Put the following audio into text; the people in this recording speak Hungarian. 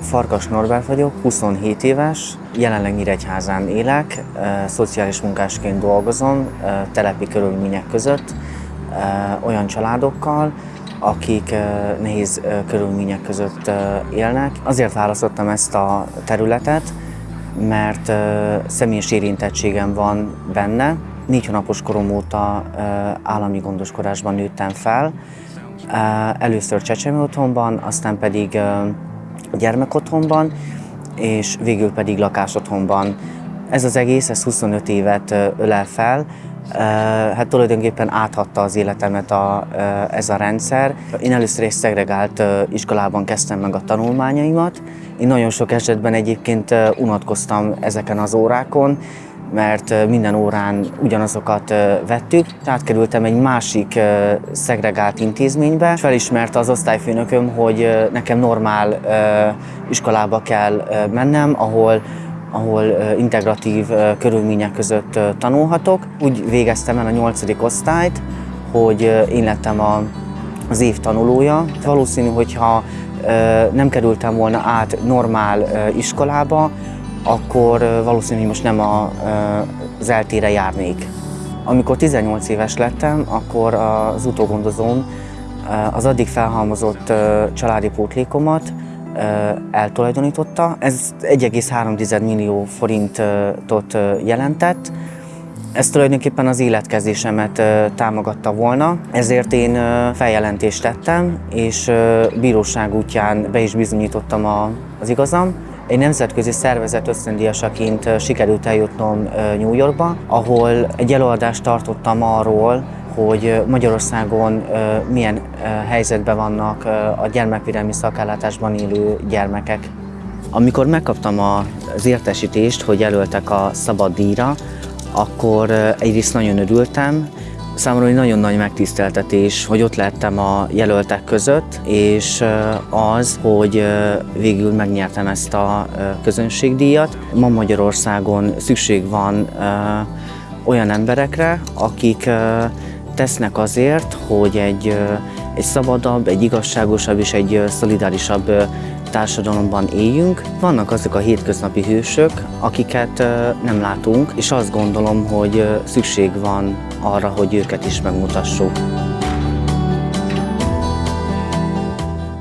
Farkas Norbert vagyok, 27 éves, jelenleg Nyíregyházán élek, szociális munkásként dolgozom, telepi körülmények között, olyan családokkal, akik nehéz körülmények között élnek. Azért választottam ezt a területet, mert személyes érintettségem van benne. Négy hónapos korom óta állami gondoskodásban nőttem fel. Először Csecsemő otthonban, aztán pedig gyermekotthonban, és végül pedig lakásotthonban. Ez az egész, ez 25 évet ölel fel, hát tulajdonképpen áthatta az életemet a, ez a rendszer. Én először egy szegregált iskolában kezdtem meg a tanulmányaimat. Én nagyon sok esetben egyébként unatkoztam ezeken az órákon, mert minden órán ugyanazokat vettük. Átkerültem egy másik szegregált intézménybe, és felismerte az osztályfőnököm, hogy nekem normál iskolába kell mennem, ahol ahol integratív körülmények között tanulhatok. Úgy végeztem el a nyolcadik osztályt, hogy én lettem a, az év tanulója. Valószínű, hogyha nem kerültem volna át normál iskolába, akkor valószínűleg most nem a, az eltére járnék. Amikor 18 éves lettem, akkor az utógondozóm az addig felhalmozott családi pótlékomat eltulajdonította. Ez 1,3 millió forintot jelentett. Ez tulajdonképpen az életkezésemet támogatta volna, ezért én feljelentést tettem, és bíróság útján be is bizonyítottam az igazam. Egy nemzetközi szervezet ösztöndíjasaként sikerült eljutnom New Yorkba, ahol egy előadást tartottam arról, hogy Magyarországon milyen helyzetben vannak a gyermekvédelmi szakellátásban élő gyermekek. Amikor megkaptam az értesítést, hogy jelöltek a szabad díjra, akkor egyrészt nagyon örültem, Számomra egy nagyon nagy megtiszteltetés, hogy ott lettem a jelöltek között, és az, hogy végül megnyertem ezt a közönségdíjat. Ma Magyarországon szükség van olyan emberekre, akik tesznek azért, hogy egy, egy szabadabb, egy igazságosabb és egy szolidárisabb társadalomban éljünk. Vannak azok a hétköznapi hősök, akiket nem látunk, és azt gondolom, hogy szükség van arra, hogy őket is megmutassuk.